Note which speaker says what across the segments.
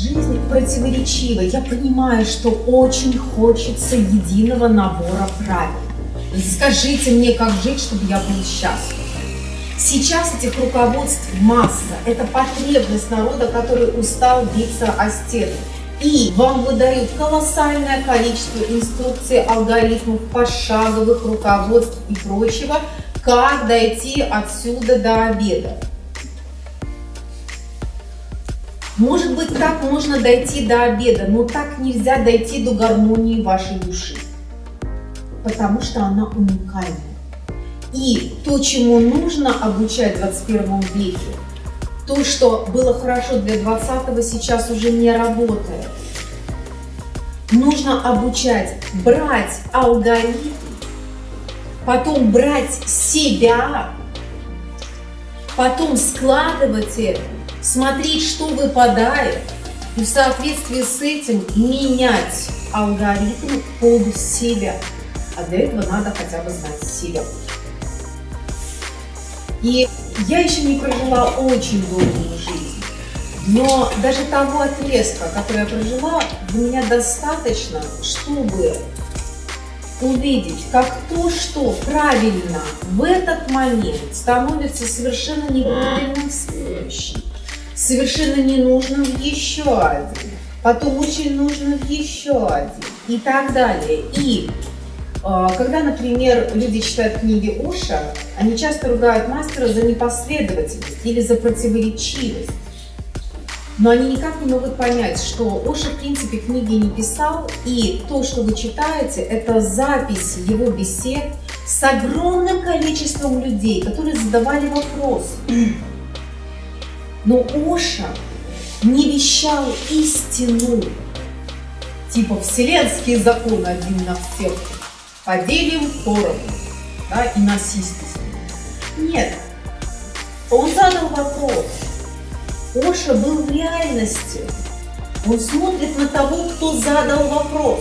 Speaker 1: Жизнь противоречива. Я понимаю, что очень хочется единого набора правил. Скажите мне, как жить, чтобы я был счастлив. Сейчас этих руководств масса. Это потребность народа, который устал биться о стену. И вам выдают колоссальное количество инструкций, алгоритмов, пошаговых руководств и прочего, как дойти отсюда до обеда. Может быть, так можно дойти до обеда, но так нельзя дойти до гармонии вашей души, потому что она уникальна. И то, чему нужно обучать в 21 веке, то, что было хорошо для 20-го, сейчас уже не работает. Нужно обучать брать алгоритм, потом брать себя, потом складывать это, смотреть, что выпадает, и в соответствии с этим менять алгоритм под себя. А для этого надо хотя бы знать себя. И я еще не прожила очень долгую жизнь, но даже того отрезка, который я прожила, для меня достаточно, чтобы увидеть, как то, что правильно в этот момент становится совершенно неправильным в совершенно ненужным в еще один, потом очень нужным в еще один и так далее. И а, когда, например, люди читают книги Оша, они часто ругают мастера за непоследовательность или за противоречивость. Но они никак не могут понять, что Оша, в принципе, книги не писал, и то, что вы читаете, это запись его бесед с огромным количеством людей, которые задавали вопросы. Но Оша не вещал истину, типа вселенские законы один на всех, поделим поровну, да, и насистись. Нет, он задал вопрос. Оша был в реальности. Он смотрит на того, кто задал вопрос.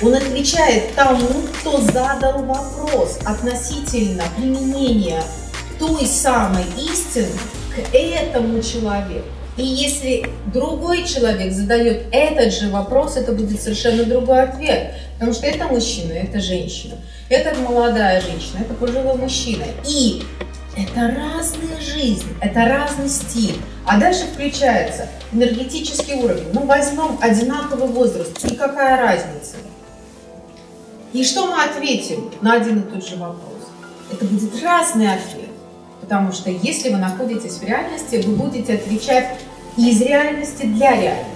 Speaker 1: Он отвечает тому, кто задал вопрос относительно применения той самой истины к этому человеку. И если другой человек задает этот же вопрос, это будет совершенно другой ответ. Потому что это мужчина, это женщина, это молодая женщина, это пожилой мужчина. И это разная жизнь, это разный стиль. А дальше включается энергетический уровень. Ну, возьмем одинаковый возраст, и какая разница? И что мы ответим на один и тот же вопрос? Это будет разный ответ. Потому что если вы находитесь в реальности, вы будете отвечать из реальности для реальности.